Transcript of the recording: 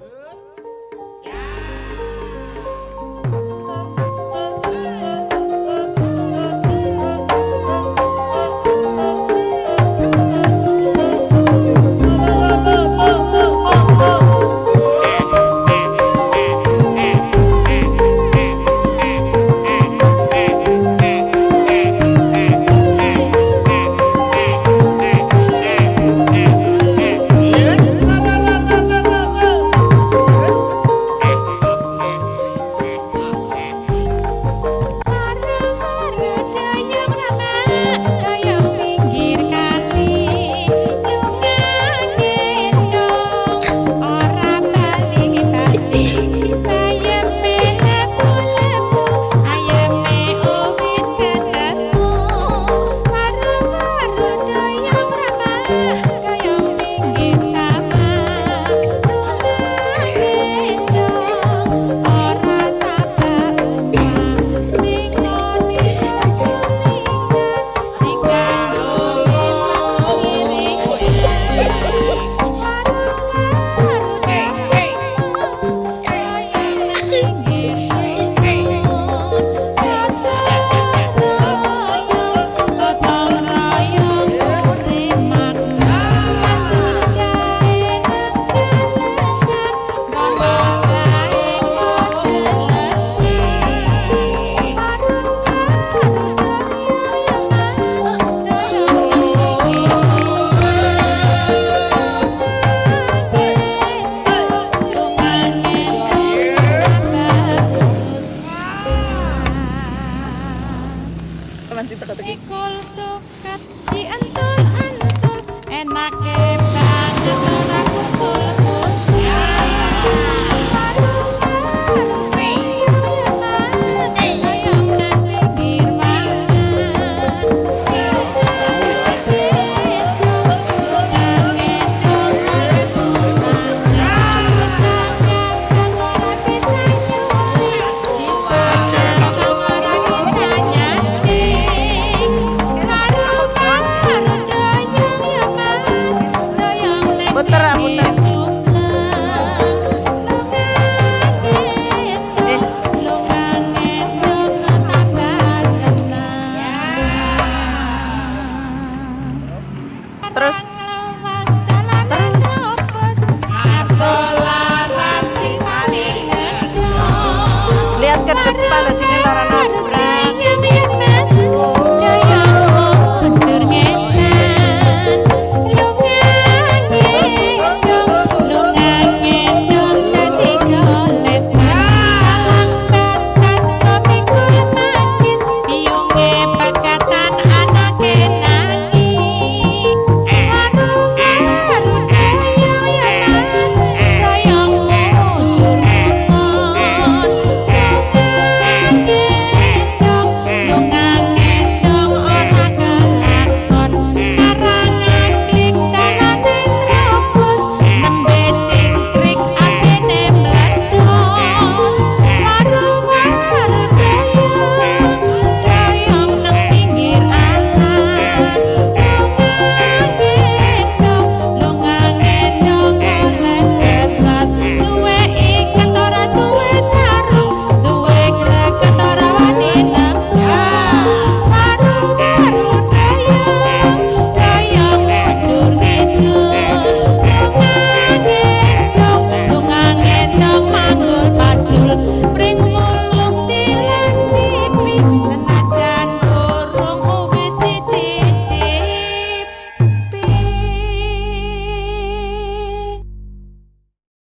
Yeah. Puter, puter.